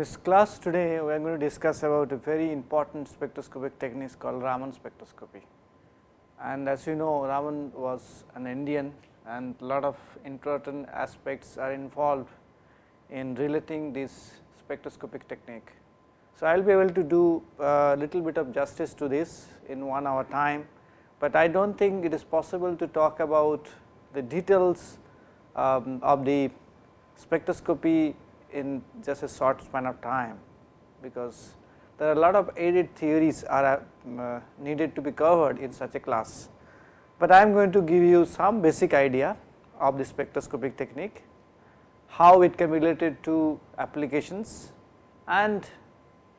this class today we are going to discuss about a very important spectroscopic technique called Raman spectroscopy. And as you know Raman was an Indian and a lot of important aspects are involved in relating this spectroscopic technique. So, I will be able to do a little bit of justice to this in 1 hour time, but I do not think it is possible to talk about the details um, of the spectroscopy in just a short span of time, because there are a lot of aided theories are uh, needed to be covered in such a class. But I am going to give you some basic idea of the spectroscopic technique, how it can be related to applications and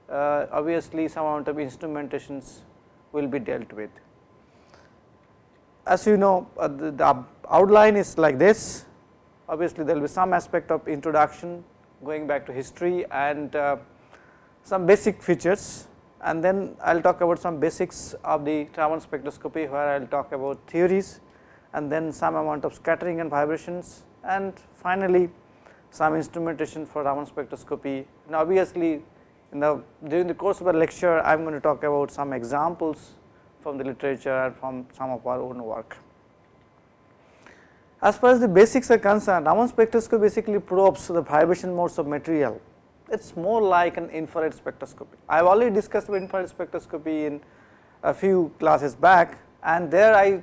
uh, obviously some amount of instrumentations will be dealt with. As you know uh, the, the outline is like this, obviously there will be some aspect of introduction going back to history and uh, some basic features and then I will talk about some basics of the Raman spectroscopy where I will talk about theories and then some amount of scattering and vibrations and finally some instrumentation for Raman spectroscopy. Now obviously in the during the course of the lecture I am going to talk about some examples from the literature and from some of our own work. As far as the basics are concerned, Raman spectroscopy basically probes the vibration modes of material. It is more like an infrared spectroscopy. I have already discussed infrared spectroscopy in a few classes back and there I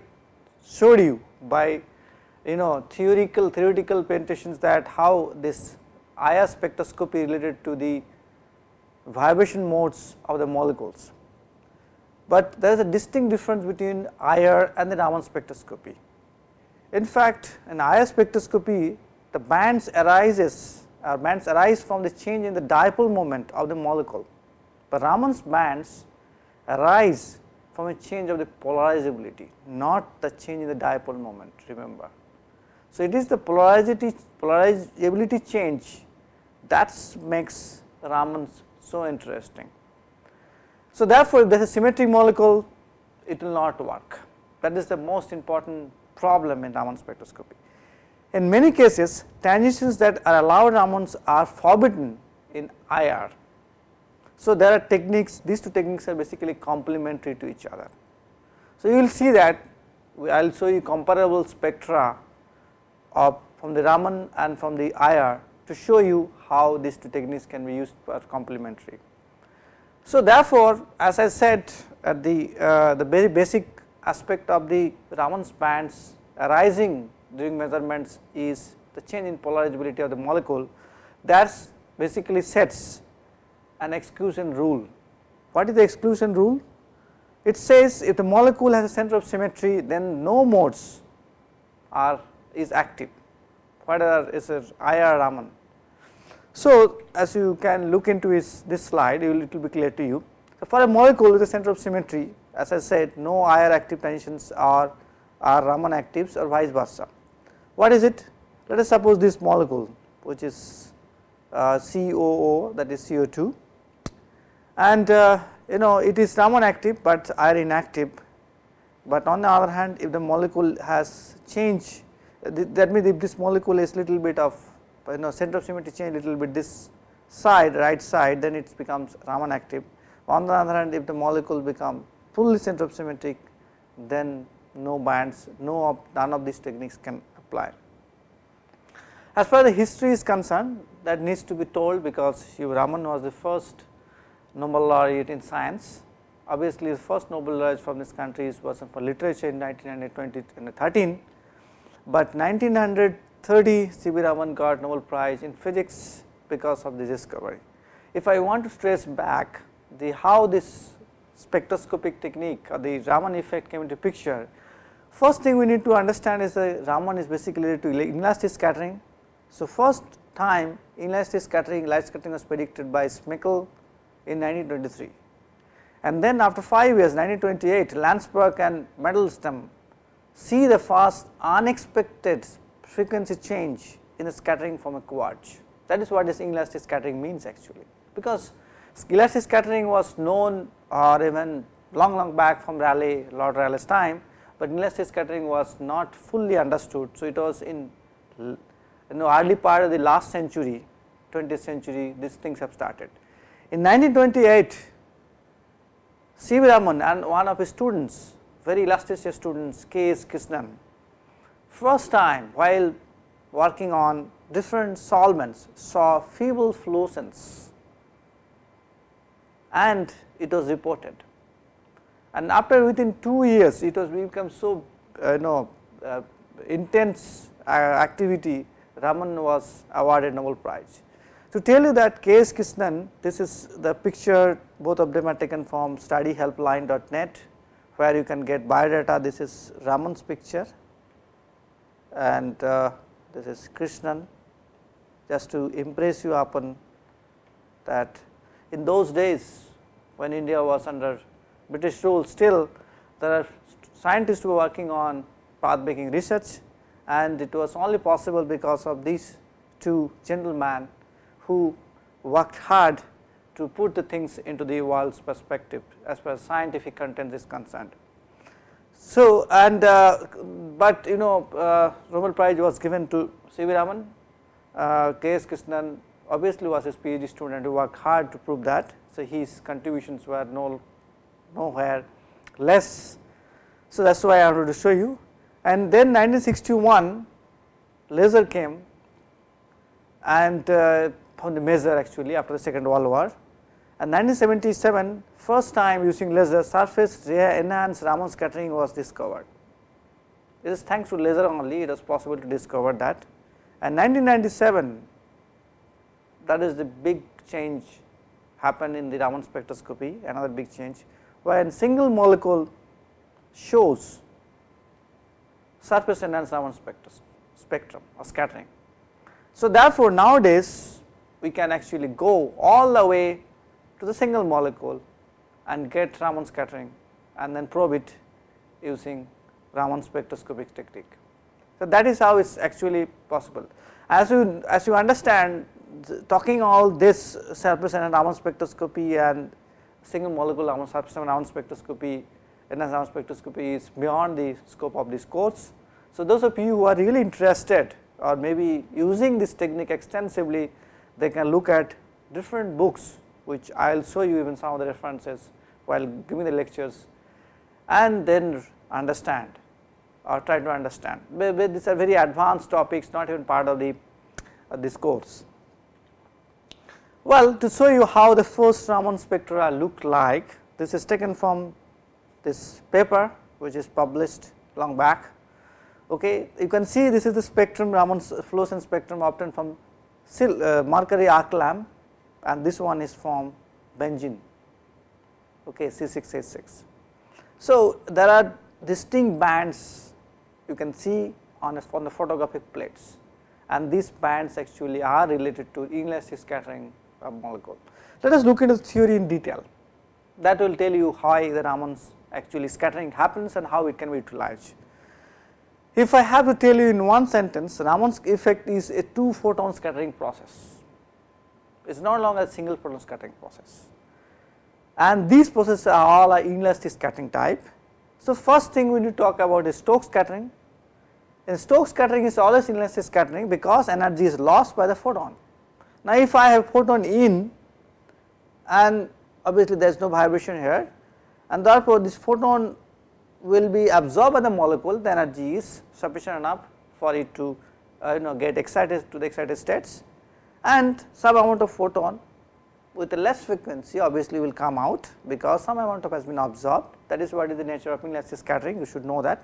showed you by you know theoretical theoretical presentations that how this IR spectroscopy related to the vibration modes of the molecules. But there is a distinct difference between IR and the Raman spectroscopy. In fact, in IR spectroscopy the bands arises or bands arise from the change in the dipole moment of the molecule, but Raman's bands arise from a change of the polarizability, not the change in the dipole moment remember. So, it is the polarizability, polarizability change that makes Raman's so interesting. So, therefore, if there is a symmetric molecule it will not work that is the most important problem in Raman spectroscopy. In many cases transitions that are allowed Ramans are forbidden in IR. So, there are techniques these two techniques are basically complementary to each other. So, you will see that I will show you comparable spectra of from the Raman and from the IR to show you how these two techniques can be used for complementary. So, therefore, as I said at the uh, the very basic aspect of the Raman's bands arising during measurements is the change in polarizability of the molecule that basically sets an exclusion rule. What is the exclusion rule? It says if the molecule has a center of symmetry then no modes are is active whether is it IR Raman. So, as you can look into this, this slide it will, it will be clear to you. So, for a molecule with a center of symmetry as I said no IR active transitions are, are Raman actives or vice versa. What is it? Let us suppose this molecule which is uh, COO that is CO2 and uh, you know it is Raman active, but IR inactive, but on the other hand if the molecule has change that means if this molecule is little bit of you know center of symmetry change little bit this side right side then it becomes Raman active. On the other hand if the molecule become fully center of symmetric then no bands no of none of these techniques can apply. As far as the history is concerned that needs to be told because Hugh Raman was the first Nobel laureate in science. Obviously, the first Nobel laureate from this country was for literature in 1913, but 1930 C. V. Raman got Nobel Prize in physics because of this discovery. If I want to trace back the how this spectroscopic technique or the Raman effect came into picture, first thing we need to understand is the Raman is basically related to inelastic scattering. So, first time inelastic scattering light scattering was predicted by Smekal in 1923 and then after 5 years 1928 Landsberg and Mandelstam see the fast unexpected frequency change in the scattering from a quartz. That is what this inelastic scattering means actually, because elastic scattering was known or even long long back from Rayleigh, Lord Rayleigh's time, but inelastic scattering was not fully understood. So, it was in you know early part of the last century 20th century these things have started. In 1928 C. V. Raman and one of his students very illustrious students K. S. Krishnan first time while working on different solvents saw feeble fluorescence and it was reported. And after within 2 years it was become so uh, you know uh, intense uh, activity Raman was awarded Nobel Prize. To tell you that K. S. Krishnan this is the picture both of them are taken from studyhelpline.net where you can get biodata this is Raman's picture and uh, this is Krishnan just to impress you upon that in those days when India was under British rule still there are scientists who are working on path making research and it was only possible because of these two gentlemen who worked hard to put the things into the world's perspective as far as scientific content is concerned. So, and uh, but you know uh, Nobel Prize was given to C. V. Raman, uh, K. S. Krishnan obviously was his PhD student who worked hard to prove that. So, his contributions were no, nowhere less. So, that is why I wanted to show you and then 1961 laser came and uh, found the measure actually after the second world war and 1977 first time using laser surface enhanced Raman scattering was discovered. It is thanks to laser only it was possible to discover that and 1997 that is the big change happened in the Raman spectroscopy another big change when single molecule shows surface enhanced Raman spectrum or scattering. So, therefore, nowadays we can actually go all the way to the single molecule and get Raman scattering and then probe it using Raman spectroscopic technique. So, that is how it is actually possible. As you as you understand talking all this surface and Raman spectroscopy and single molecule Raman surface and Raman spectroscopy enhanced Raman spectroscopy is beyond the scope of this course. So, those of you who are really interested or maybe using this technique extensively they can look at different books which I will show you even some of the references while giving the lectures and then understand or try to understand. These are very advanced topics not even part of the uh, this course. Well, to show you how the first Raman spectra look like, this is taken from this paper which is published long back. Okay, you can see this is the spectrum Raman's fluorescence spectrum obtained from uh, mercury arc lamp and this one is from benzene okay, C6H6. So, there are distinct bands you can see on, a, on the photographic plates and these bands actually are related to inelastic scattering of molecule. Let us look into the theory in detail that will tell you how the Raman's actually scattering happens and how it can be utilized. If I have to tell you in one sentence Raman's effect is a two photon scattering process, it is no longer a single photon scattering process and these processes are all are inelastic scattering type. So, first thing we need to talk about is Stokes scattering and Stokes scattering is always inelastic scattering because energy is lost by the photon. Now, if I have photon in and obviously there is no vibration here and therefore, this photon will be absorbed by the molecule the energy is sufficient enough for it to uh, you know get excited to the excited states. And some amount of photon with a less frequency obviously will come out because some amount of has been absorbed. That is what is the nature of inelastic scattering. You should know that.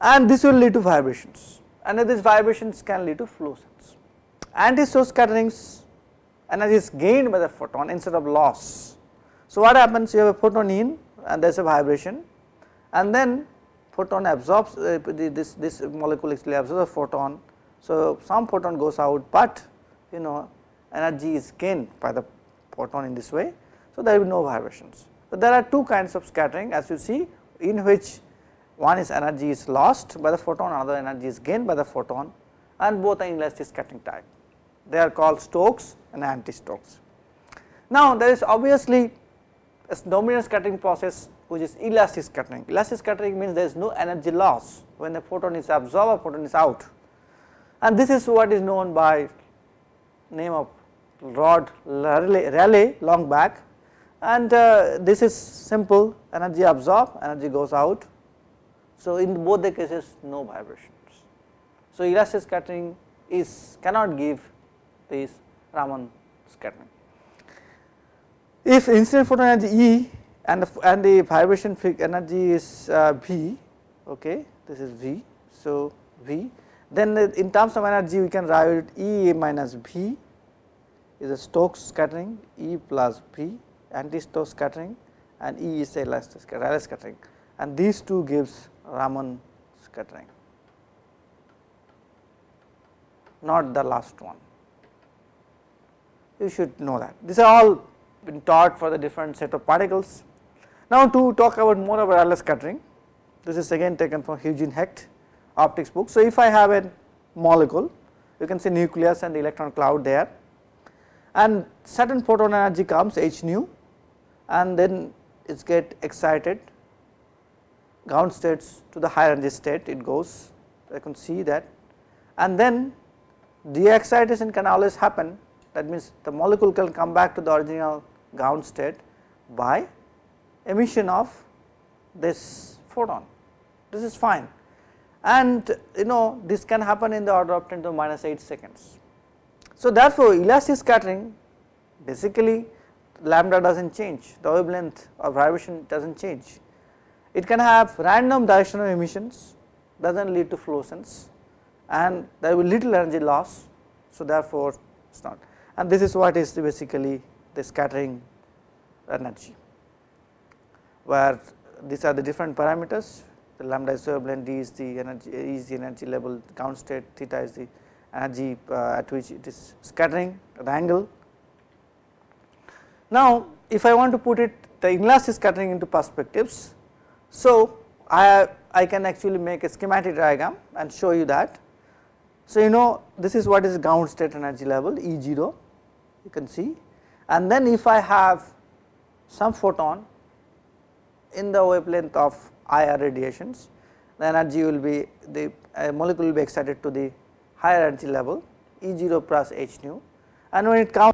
And this will lead to vibrations. And these vibrations can lead to fluorescence. Anti-Stokes scatterings energy is gained by the photon instead of loss. So, what happens you have a photon in and there is a vibration and then photon absorbs uh, this, this molecule actually absorbs a photon. So, some photon goes out, but you know energy is gained by the photon in this way. So, there will be no vibrations. But there are two kinds of scattering as you see in which one is energy is lost by the photon another energy is gained by the photon and both are inelastic scattering type. They are called Stokes and anti-Stokes. Now, there is obviously a dominant scattering process which is elastic scattering. Elastic scattering means there is no energy loss when the photon is absorbed or photon is out and this is what is known by name of Lord Rayleigh long back and uh, this is simple energy absorbed energy goes out. So, in both the cases no vibrations. So, elastic scattering is cannot give this Raman scattering. If incident photon energy E and the, and the vibration energy is uh, V okay this is V. So, V then in terms of energy we can write E minus V is a Stokes scattering E plus V anti-Stokes scattering and E is elastic Rayleigh scattering and these two gives Raman scattering not the last one you should know that. These are all been taught for the different set of particles. Now to talk about more about Rayleigh scattering this is again taken from Eugene Hecht optics book. So if I have a molecule you can see nucleus and the electron cloud there. And certain photon energy comes h nu and then it get excited. Ground states to the higher energy state it goes. I can see that. And then de excitation can always happen that means the molecule can come back to the original ground state by emission of this photon. This is fine. And you know this can happen in the order of 10 to minus 8 seconds. So therefore elastic scattering basically lambda does not change. The wavelength of vibration does not change. It can have random directional emissions does not lead to fluorescence and there will be little energy loss. So therefore it is not and this is what is the basically the scattering energy where these are the different parameters the lambda is wavelength d is the energy is the energy level ground state theta is the energy uh, at which it is scattering the angle. Now if I want to put it the inelastic scattering into perspectives so I I can actually make a schematic diagram and show you that. So you know this is what is ground state energy level E0 you can see. And then if I have some photon in the wavelength of IR radiations the energy will be the molecule will be excited to the higher energy level E 0 plus h nu. And when it comes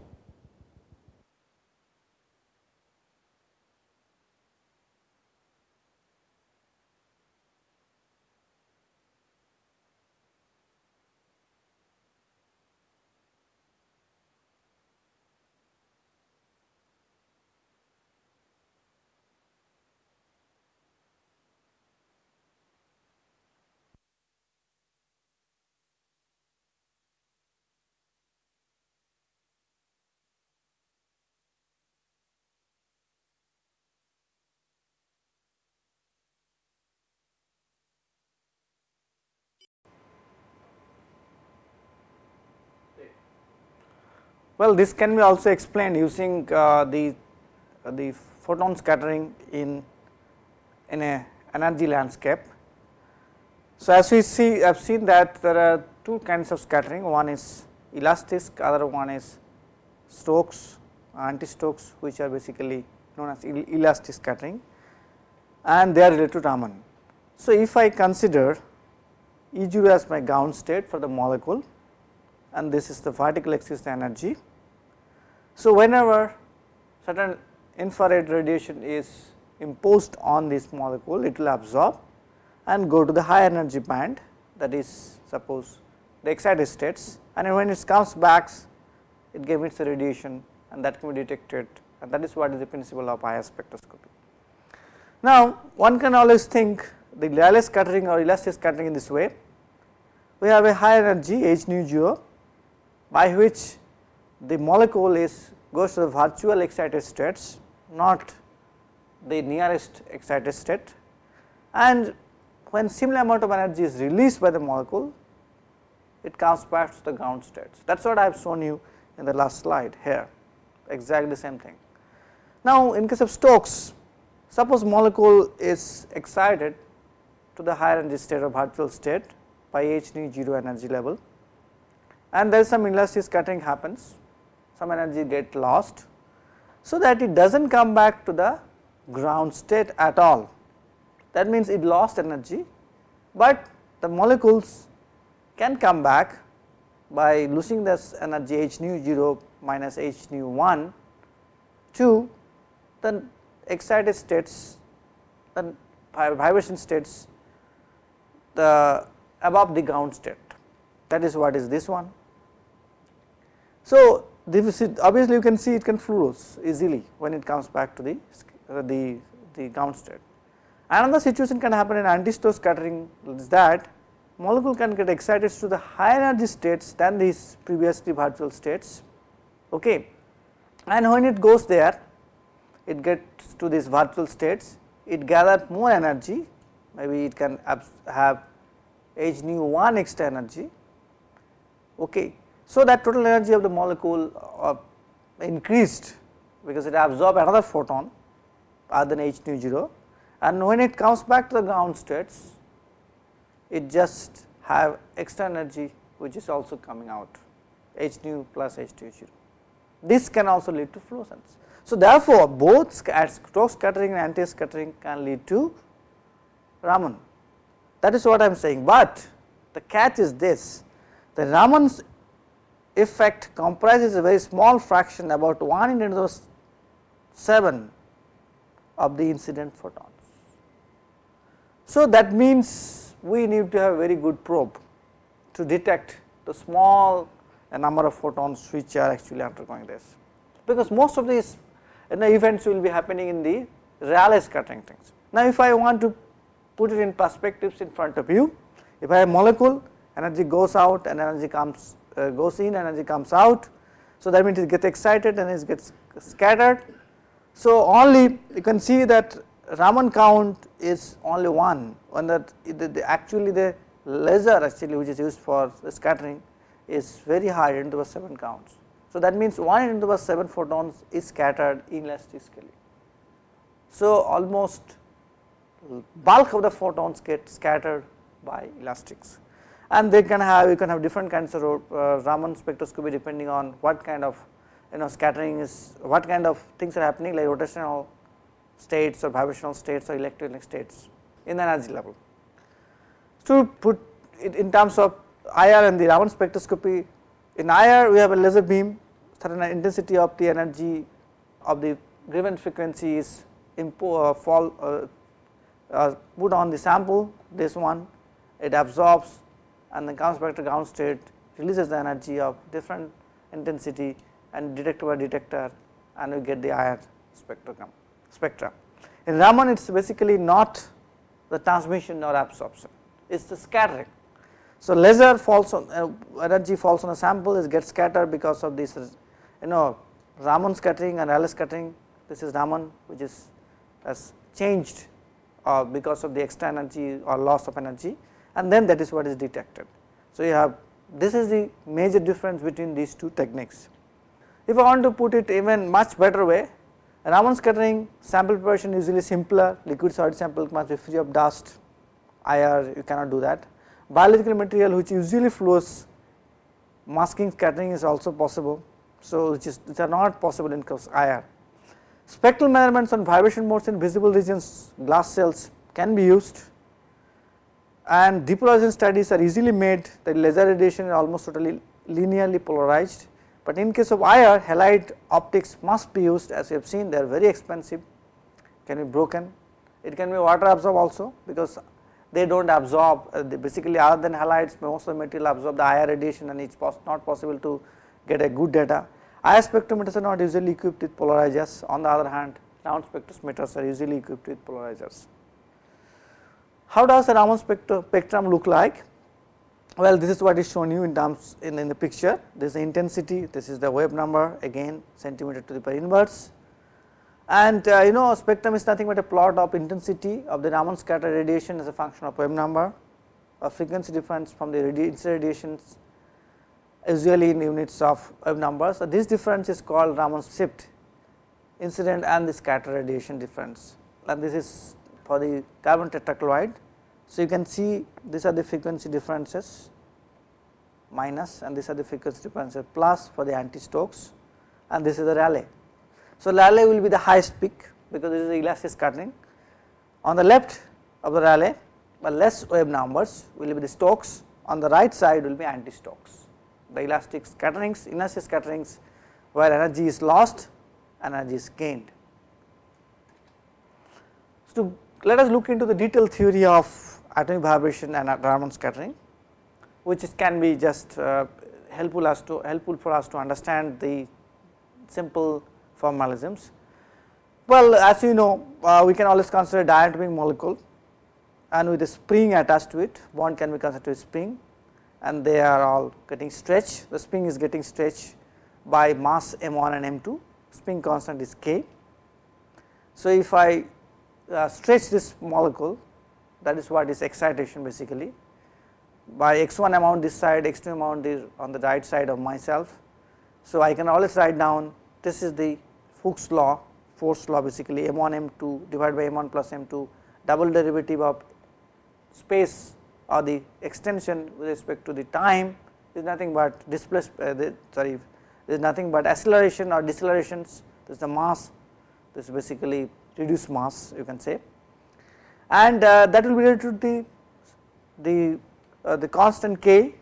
Well, this can be also explained using uh, the uh, the photon scattering in in a energy landscape. So, as we see I have seen that there are two kinds of scattering one is elastic other one is Stokes anti-Stokes which are basically known as elastic scattering and they are related to Raman. So, if I consider E 0 as my ground state for the molecule and this is the vertical axis energy. So, whenever certain infrared radiation is imposed on this molecule it will absorb and go to the high energy band that is suppose the excited states and when it comes back it emits a radiation and that can be detected and that is what is the principle of IR spectroscopy. Now one can always think the Rayleigh scattering or elastic scattering in this way we have a high energy h nu 0 by which the molecule is goes to the virtual excited states not the nearest excited state. And when similar amount of energy is released by the molecule it comes back to the ground states. That is what I have shown you in the last slide here exactly the same thing. Now in case of Stokes suppose molecule is excited to the higher energy state or virtual state by h nu 0 energy level. And there is some inelastic scattering happens, some energy get lost, so that it does not come back to the ground state at all. That means it lost energy, but the molecules can come back by losing this energy h nu 0 minus h nu 1 to the excited states the vibration states the above the ground state that is what is this one. So, obviously you can see it can flows easily when it comes back to the uh, the the ground state. Another situation can happen in anti-Stokes scattering is that molecule can get excited to the higher energy states than these previously virtual states okay and when it goes there it gets to these virtual states it gathers more energy maybe it can have h nu 1 extra energy okay so that total energy of the molecule uh, increased because it absorbed another photon other than h nu 0 and when it comes back to the ground states it just have extra energy which is also coming out h nu plus h nu 0. This can also lead to fluorescence. So, therefore, both Stokes scattering and anti scattering can lead to Raman that is what I am saying, but the catch is this the Raman's effect comprises a very small fraction about 1 in 10 to the 7 of the incident photons. So, that means we need to have a very good probe to detect the small number of photons which are actually undergoing this, because most of these you know, events will be happening in the Rayleigh scattering things. Now, if I want to put it in perspectives in front of you, if I have molecule energy goes out and energy comes uh, goes in and energy comes out. So, that means it gets excited and it gets scattered. So, only you can see that Raman count is only 1 when that the, the actually the laser actually which is used for scattering is very high into the 7 counts. So, that means 1 into the 7 photons is scattered inelastically. So, almost bulk of the photons get scattered by elastics and they can have you can have different kinds of uh, Raman spectroscopy depending on what kind of you know scattering is what kind of things are happening like rotational states or vibrational states or electronic states in the energy level. To put it in terms of IR and the Raman spectroscopy in IR we have a laser beam certain intensity of the energy of the given frequency is uh, fall uh, uh, put on the sample this one it absorbs and then comes back to ground state releases the energy of different intensity and detected by detector and we get the IR spectrum spectra. In Raman it is basically not the transmission or absorption it is the scattering. So, laser falls on uh, energy falls on a sample is gets scattered because of this you know Raman scattering and Rayleigh scattering this is Raman which is has changed uh, because of the extra energy or loss of energy and then that is what is detected. So, you have this is the major difference between these two techniques. If I want to put it even much better way Raman scattering sample preparation usually simpler liquid solid sample must be free of dust IR you cannot do that. Biological material which usually flows masking scattering is also possible. So, which is which are not possible in case IR. Spectral measurements on vibration modes in visible regions glass cells can be used and depolarization studies are easily made. The laser radiation is almost totally linearly polarized, but in case of IR halide optics must be used. As we have seen they are very expensive. Can be broken. It can be water absorb also because they do not absorb uh, basically other than halides most of the material absorb the IR radiation and it is not possible to get a good data. IR spectrometers are not usually equipped with polarizers. On the other hand Raman spectrometers are usually equipped with polarizers. How does the Raman spectrum look like? Well this is what is shown you in terms in, in the picture. This is the intensity. This is the wave number. Again centimeter to the power inverse. And uh, you know spectrum is nothing but a plot of intensity of the Raman scatter radiation as a function of wave number a frequency difference from the incident radiations usually in units of wave numbers. So, this difference is called Raman shift incident and the scatter radiation difference. And this is for the carbon tetrachloride. So, you can see these are the frequency differences minus and these are the frequency differences plus for the anti-Stokes and this is the Rayleigh. So, Rayleigh will be the highest peak because this is the elastic scattering. On the left of the Rayleigh but less wave numbers will be the Stokes on the right side will be anti-Stokes the elastic scatterings, inertial scatterings where energy is lost, energy is gained. So, let us look into the detailed theory of atomic vibration and Raman scattering, which can be just uh, helpful as to helpful for us to understand the simple formalisms. Well, as you know, uh, we can always consider diatomic molecule and with a spring attached to it, bond can be considered a spring and they are all getting stretched. The spring is getting stretched by mass m1 and m2, spring constant is k. So, if I stretch this molecule that is what is excitation basically by x1 amount this side, x2 amount is on the right side of myself. So, I can always write down this is the Hooke's law, force law basically m1 m2 divided by m1 plus m2 double derivative of space or the extension with respect to the time is nothing but displacement uh, sorry there is nothing but acceleration or decelerations this is the mass this is basically reduced mass you can say. And uh, that will be related to the the uh, the constant k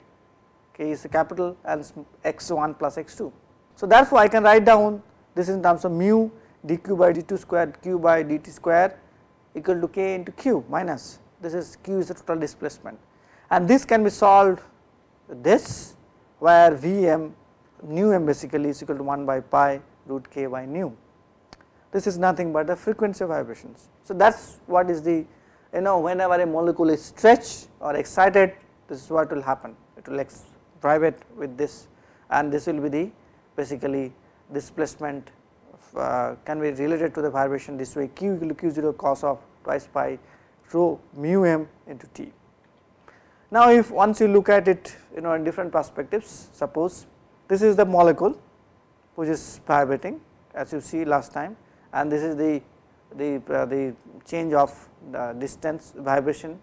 k is capital and x1 plus x2 so therefore i can write down this in terms of mu dq by dt square q by dt square equal to k into q minus this is q is the total displacement. And this can be solved this where Vm nu m basically is equal to 1 by pi root k by nu. This is nothing but the frequency of vibrations. So, that is what is the you know whenever a molecule is stretched or excited this is what will happen it will vibrate with this and this will be the basically displacement uh, can be related to the vibration this way q equal to q 0 cos of twice pi rho mu m into T. Now, if once you look at it you know in different perspectives suppose this is the molecule which is vibrating as you see last time and this is the the uh, the change of the distance vibration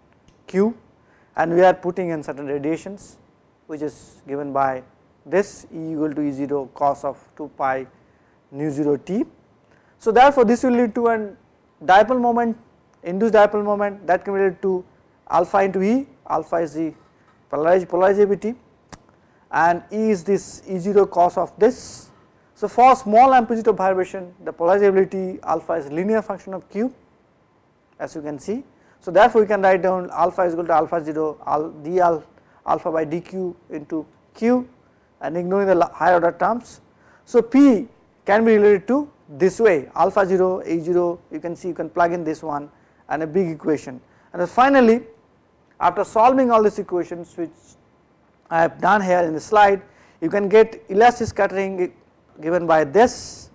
q and we are putting in certain radiations which is given by this E equal to E 0 cos of 2 pi nu 0 t. So, therefore, this will lead to an dipole moment induced dipole moment that can be related to alpha into E, alpha is the polarizability and E is this E0 cos of this. So, for small amplitude of vibration the polarizability alpha is linear function of Q as you can see. So, therefore, we can write down alpha is equal to alpha 0 al d al alpha by dq into q and ignoring the higher order terms. So, P can be related to this way alpha 0 a 0 you can see you can plug in this one and a big equation and finally after solving all these equations which I have done here in the slide you can get elastic scattering given by this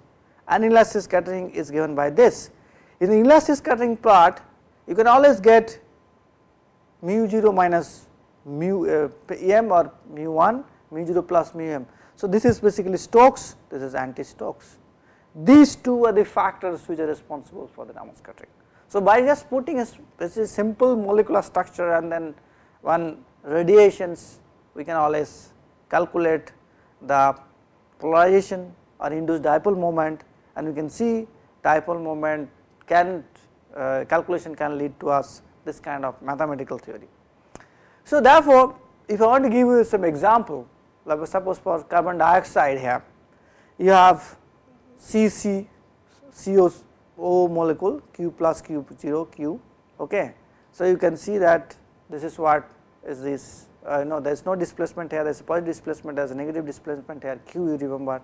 and elastic scattering is given by this. In the elastic scattering part you can always get mu 0 minus mu uh, m or mu 1 mu 0 plus mu m. So, this is basically Stokes this is anti Stokes these two are the factors which are responsible for the Raman scattering. So, by just putting a simple molecular structure and then one radiations we can always calculate the polarization or induced dipole moment and we can see dipole moment can uh, calculation can lead to us this kind of mathematical theory. So, therefore, if I want to give you some example like suppose for carbon dioxide here you have CC molecule Q plus Q 0 Q okay. So, you can see that this is what is this uh, no there is no displacement here there is a positive displacement there is a negative displacement here Q you remember.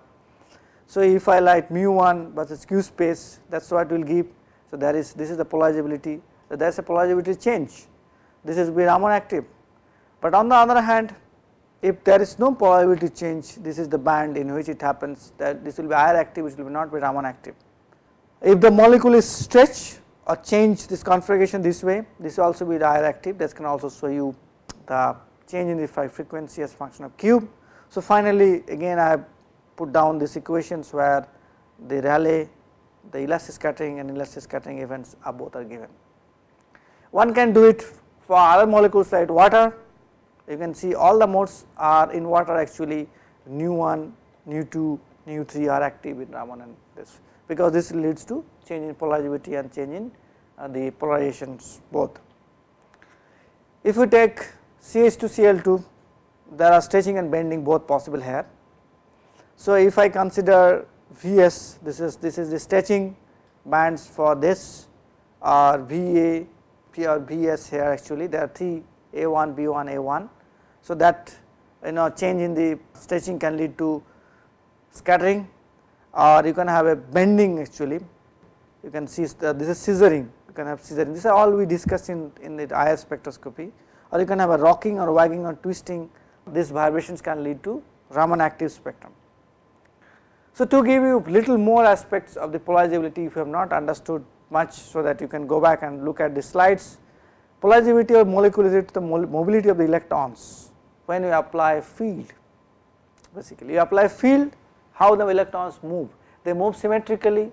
So, if I light mu 1 versus Q space that is what will give. So, there is this is the polarizability so there is a polarizability change this is be Raman active, but on the other hand if there is no polarizability change this is the band in which it happens that this will be IR active which will not be Raman active. If the molecule is stretched or change this configuration this way, this will also be active. This can also show you the change in the frequency as function of cube. So, finally, again I have put down these equations where the Rayleigh, the elastic scattering and elastic scattering events are both are given. One can do it for other molecules like water. You can see all the modes are in water actually nu 1, nu 2, nu 3 are active in Raman and this because this leads to change in polarizability and change in uh, the polarizations both. If we take CH2 Cl2 there are stretching and bending both possible here. So, if I consider Vs this is this is the stretching bands for this or Va P or Vs here actually there are 3 A1 B1 A1. So, that you know change in the stretching can lead to scattering or you can have a bending actually you can see uh, this is scissoring you can have scissoring this is all we discussed in, in the IR spectroscopy or you can have a rocking or wagging or twisting these vibrations can lead to Raman active spectrum. So, to give you little more aspects of the polarizability if you have not understood much so that you can go back and look at the slides. Polarizability of molecule is the mobility of the electrons when you apply field? Basically you apply field how the electrons move. They move symmetrically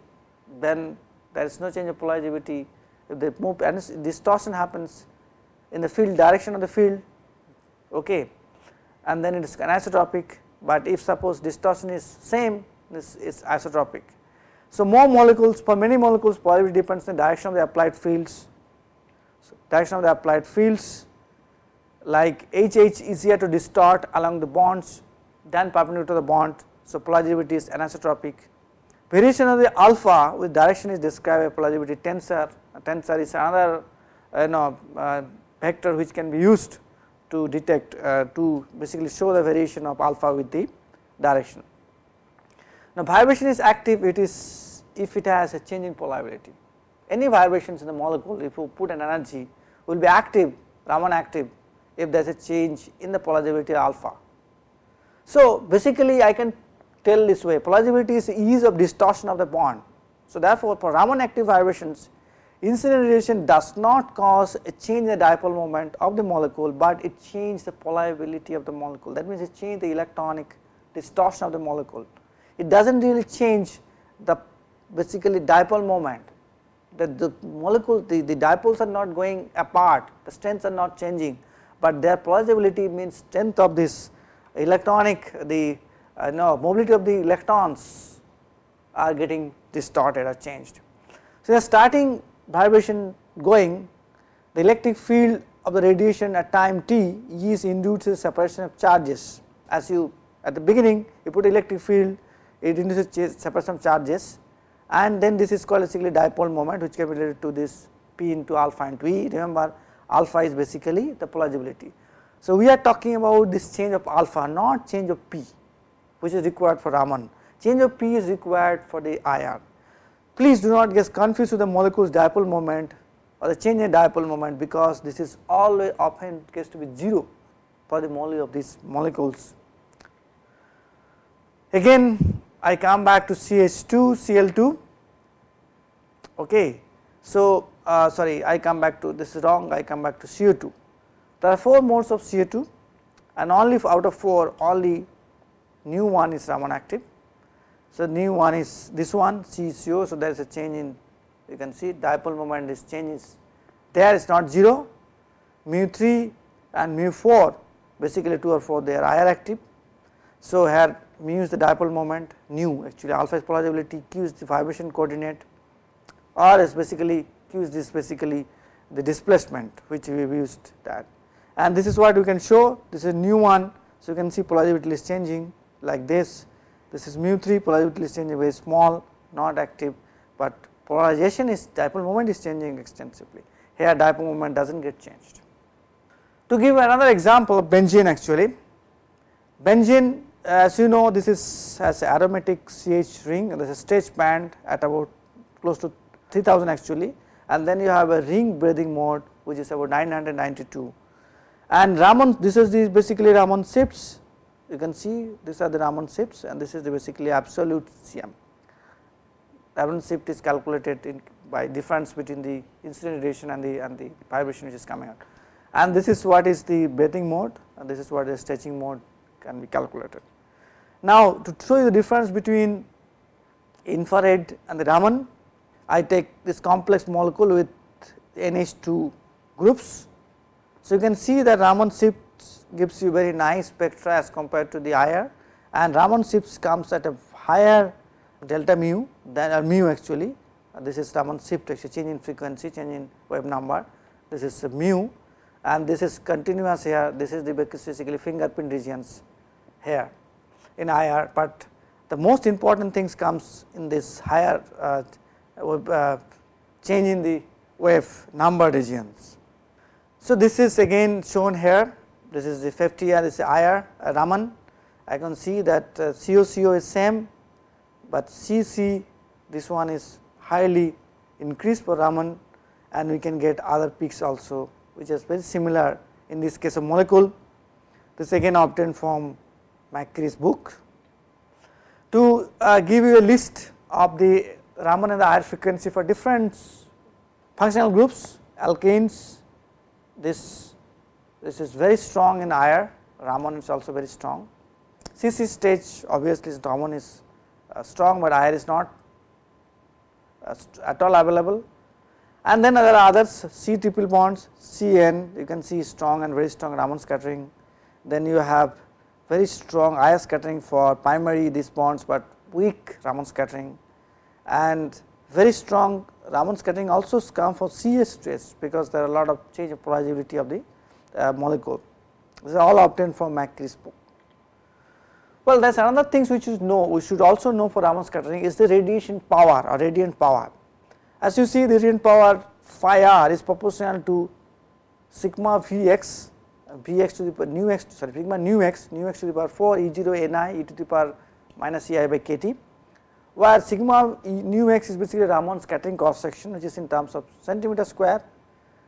then there is no change of polarizability if they move and distortion happens in the field direction of the field okay and then it is anisotropic but if suppose distortion is same this is isotropic. So, more molecules for many molecules polarizability depends on the direction of the applied fields so, direction of the applied fields like HH easier to distort along the bonds than perpendicular to the bond. So, polarizability is anisotropic. Variation of the alpha with direction is described by polarizability tensor. A tensor is another you know uh, vector which can be used to detect uh, to basically show the variation of alpha with the direction. Now, vibration is active it is if it has a change in polarizability any vibrations in the molecule if you put an energy will be active Raman active if there is a change in the polarizability alpha. So, basically I can tell this way polarizability is ease of distortion of the bond. So, therefore, for Raman active vibrations incident radiation does not cause a change in the dipole moment of the molecule, but it changes the polarizability of the molecule that means it changes the electronic distortion of the molecule. It does not really change the basically dipole moment that the molecule the, the dipoles are not going apart the strengths are not changing, but their polarizability means strength of this electronic the uh, no mobility of the electrons are getting distorted or changed. So, the starting vibration going the electric field of the radiation at time t is induces separation of charges as you at the beginning you put electric field it induces separation of charges and then this is called basically dipole moment which can be related to this p into alpha and v remember alpha is basically the polarizability. So, we are talking about this change of alpha not change of p which is required for Raman change of p is required for the IR. Please do not get confused with the molecule's dipole moment or the change in dipole moment because this is always often gets to be 0 for the molecule of these molecules. Again I come back to CH2 Cl2 okay. So, uh, sorry I come back to this is wrong I come back to CO2 there are 4 modes of CO2 and only out of 4 only nu one is Raman active. So, nu one is this one CCO so there is a change in you can see dipole moment is changes there is not 0 mu 3 and mu 4 basically 2 or 4 they are IR active. So, here mu is the dipole moment nu actually alpha is polarizability q is the vibration coordinate r is basically q is this basically the displacement which we have used that and this is what we can show this is nu one. So, you can see polarizability is changing like this this is mu 3 polarizability is changing very small not active, but polarization is dipole moment is changing extensively. Here dipole moment does not get changed. To give another example of benzene actually benzene as you know this is has aromatic CH ring. There is a stretch band at about close to 3000 actually and then you have a ring breathing mode which is about 992 and Raman this is the basically Raman shifts you can see these are the Raman shifts and this is the basically absolute CM. Raman shift is calculated in by difference between the incident radiation and the and the vibration which is coming out and this is what is the breathing mode and this is what the stretching mode can be calculated. Now to show you the difference between infrared and the Raman, I take this complex molecule with NH2 groups. So you can see that Raman shift gives you very nice spectra as compared to the IR and Raman shifts comes at a higher delta mu than or mu actually. This is Raman shift actually change in frequency change in wave number. This is mu. And this is continuous here, this is the basically fingerprint regions here in IR, but the most important things comes in this higher uh, uh, change in the wave number regions. So, this is again shown here, this is the 50 this is IR uh, Raman, I can see that uh, COCO is same, but CC this one is highly increased for Raman and we can get other peaks also which is very similar in this case of molecule. This again obtained from McCree's book. To uh, give you a list of the Raman and the IR frequency for different functional groups, alkanes, this, this is very strong in IR, Raman is also very strong. CC stage obviously Raman is uh, strong, but IR is not uh, at all available. And then there are others C triple bonds CN you can see strong and very strong Raman scattering. Then you have very strong IR scattering for primary these bonds, but weak Raman scattering. And very strong Raman scattering also comes for CS stress because there are a lot of change of polarizability of the uh, molecule. This is all obtained from book. Well, there is another things which you know we should also know for Raman scattering is the radiation power or radiant power. As you see the radiant power phi r is proportional to sigma Vx Vx to the power nu x sorry sigma nu x nu x to the power 4 e 0 ni e to the power minus ei by kt where sigma nu x is basically Raman scattering cross section which is in terms of centimeter square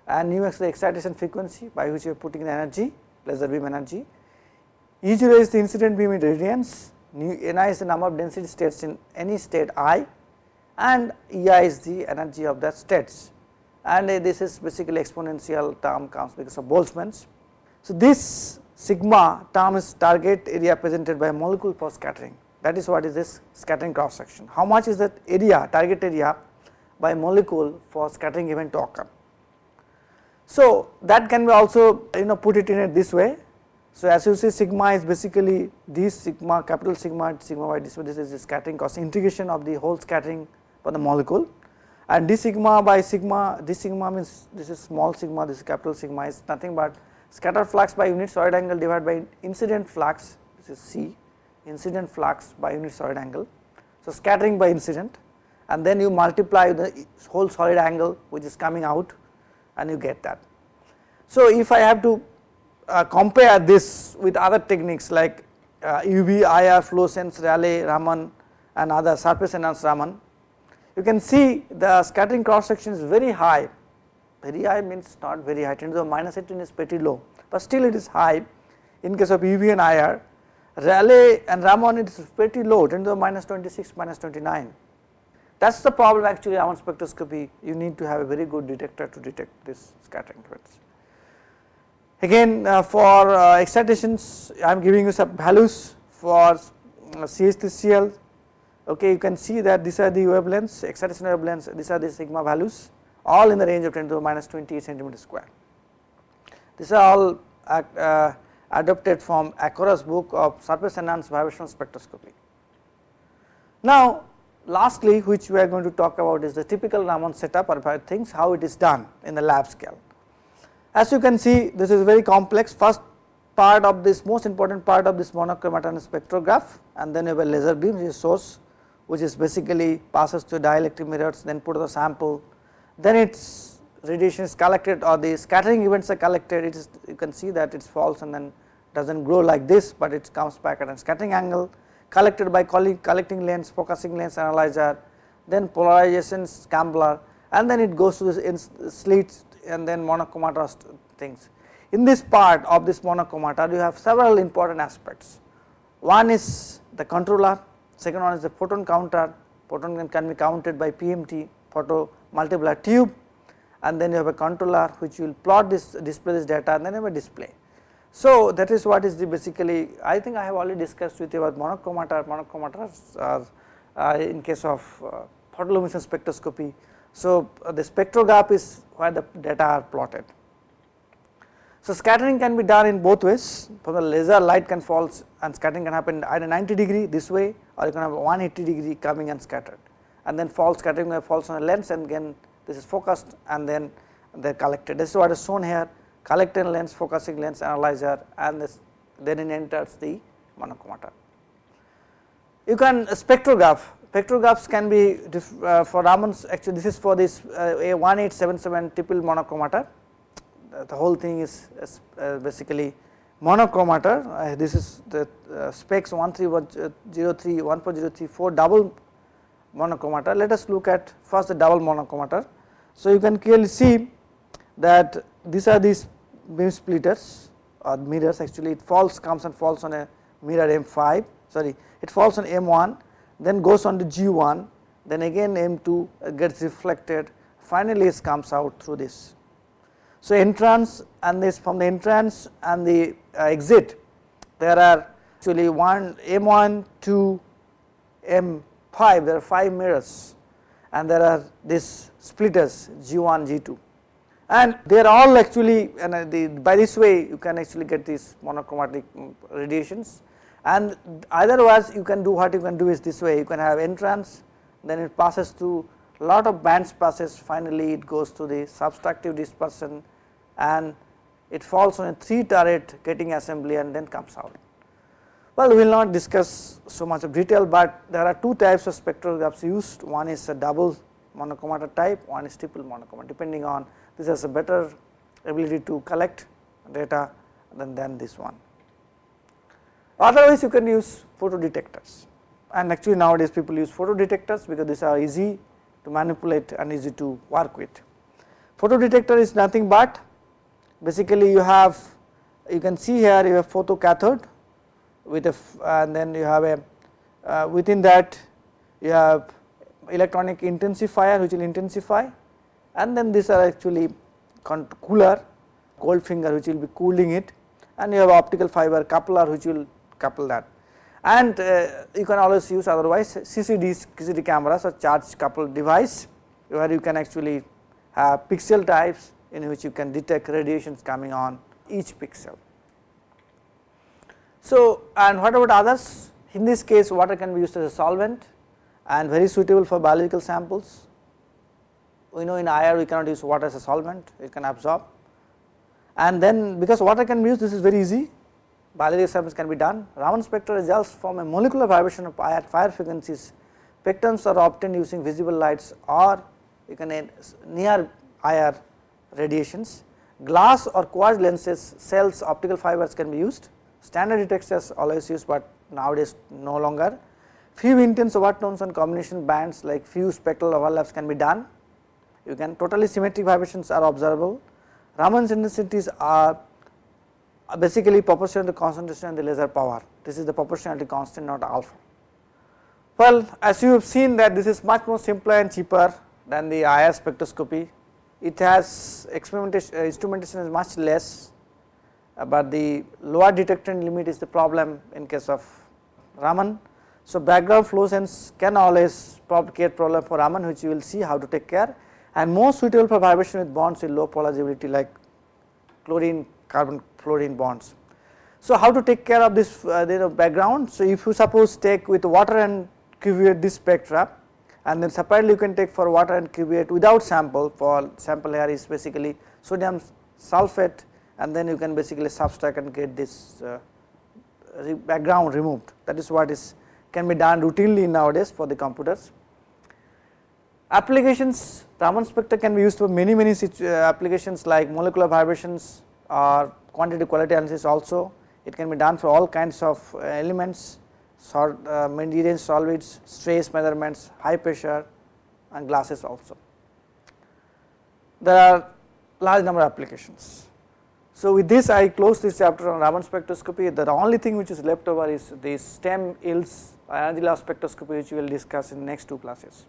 and nu x the excitation frequency by which you are putting the energy laser beam energy e 0 is the incident beam irradiance nu ni is the number of density states in any state i and EI is the energy of the states and uh, this is basically exponential term comes because of Boltzmann's. So, this sigma term is target area presented by molecule for scattering that is what is this scattering cross section. How much is that area target area by molecule for scattering event to occur. So, that can be also you know put it in it this way. So, as you see sigma is basically this sigma capital sigma sigma y this, this is the scattering cost integration of the whole scattering for the molecule and d sigma by sigma d sigma means this is small sigma this is capital sigma is nothing but scatter flux by unit solid angle divided by incident flux this is C incident flux by unit solid angle. So, scattering by incident and then you multiply the whole solid angle which is coming out and you get that. So, if I have to uh, compare this with other techniques like uh, UV, IR, fluorescence, Rayleigh, Raman and other surface enhanced Raman you can see the scattering cross section is very high, very high means not very high 10 to the minus 18 is pretty low, but still it is high in case of UV and IR. Rayleigh and Raman it is pretty low 10 to the minus 26 minus 29. That is the problem actually Raman spectroscopy. You need to have a very good detector to detect this scattering events. Again uh, for uh, excitations I am giving you some values for uh, CH3Cl okay you can see that these are the wavelengths excitation wavelengths these are the sigma values all in the range of 10 to the minus 28 centimeter square. These are all uh, adopted from Aroca's book of surface enhanced vibrational spectroscopy. Now lastly which we are going to talk about is the typical Raman setup or things how it is done in the lab scale. As you can see this is very complex. First part of this most important part of this monochromator spectrograph and then you have a laser beam which is source which is basically passes through dielectric mirrors then put the sample. Then its radiation is collected or the scattering events are collected. It is you can see that it falls and then does not grow like this but it comes back at a scattering angle collected by collecting lens focusing lens analyzer then polarization scrambler and then it goes to this slits and then monochromator things. In this part of this monochromator you have several important aspects one is the controller second one is the photon counter, photon can, can be counted by PMT photo multiplier tube and then you have a controller which will plot this display this data and then you have a display. So that is what is the basically I think I have already discussed with you about monochromator, monochromata are uh, in case of uh, photoluminescence spectroscopy. So uh, the spectrograph is where the data are plotted. So, scattering can be done in both ways. From the laser light can fall and scattering can happen either 90 degree this way or you can have 180 degree coming and scattered. And then fall scattering falls on a lens and again this is focused and then they are collected. This is what is shown here collecting lens, focusing lens, analyzer and this, then it enters the monochromator. You can spectrograph, spectrographs can be uh, for Raman's actually this is for this uh, a 1877 triple monochromator, the, the whole thing is uh, basically monochromator, uh, this is the uh, Spex 1303, 1403, double monochromator. Let us look at first the double monochromator. So, you can clearly see that these are these beam splitters or mirrors actually it falls comes and falls on a mirror M5 sorry it falls on M1 then goes on to G1 then again M2 gets reflected finally it comes out through this. So, entrance and this from the entrance and the uh, exit there are actually one M1 2 M5 there are 5 mirrors and there are these splitters G1 G2 and they are all actually and uh, by this way you can actually get these monochromatic mm, radiations. And either otherwise you can do what you can do is this way. You can have entrance then it passes through lot of bands passes. Finally it goes to the subtractive dispersion and it falls on a 3 turret grating assembly and then comes out. Well, we will not discuss so much of detail, but there are two types of spectrographs used. One is a double monochromator type one is triple monochromator depending on this has a better ability to collect data than, than this one. Otherwise, you can use photo detectors and actually nowadays people use photo detectors because these are easy to manipulate and easy to work with. Photo detector is nothing but basically you have you can see here you have photocathode with a and then you have a uh, within that you have electronic intensifier which will intensify and then these are actually cooler cold finger which will be cooling it and you have optical fiber coupler which will couple that and uh, you can always use otherwise CCD, CCD cameras or charge coupled device where you can actually have pixel types in which you can detect radiations coming on each pixel. So, and what about others in this case water can be used as a solvent and very suitable for biological samples. We know in IR we cannot use water as a solvent it can absorb and then because water can be used this is very easy biological samples can be done. Raman spectra results from a molecular vibration of higher frequencies spectrums are obtained using visible lights or you can uh, near IR radiations. Glass or quartz lenses cells optical fibers can be used standard detectors always used, but nowadays no longer. Few intense overtones and combination bands like few spectral overlaps can be done. You can totally symmetric vibrations are observable. Raman's intensities are basically proportional to concentration and the laser power. This is the proportionality constant not alpha. Well, as you have seen that this is much more simpler and cheaper than the IR spectroscopy. It has experimentation uh, instrumentation is much less, uh, but the lower detector limit is the problem in case of Raman. So, background fluorescence can always create problem for Raman which you will see how to take care and more suitable for vibration with bonds with low polarizability like chlorine carbon fluorine bonds. So, how to take care of this uh, background? So, if you suppose take with water and cuvette this spectra and then separately you can take for water and cuvette without sample for sample here is basically sodium sulphate and then you can basically subtract and get this uh, background removed that is what is can be done routinely nowadays for the computers. Applications Raman spectra can be used for many many uh, applications like molecular vibrations or quantity quality analysis also it can be done for all kinds of uh, elements sort uh, materials solids stress measurements high pressure and glasses also. There are large number of applications. So, with this I close this chapter on Raman spectroscopy the only thing which is left over is the STEM EELS energy loss spectroscopy which we will discuss in next two classes.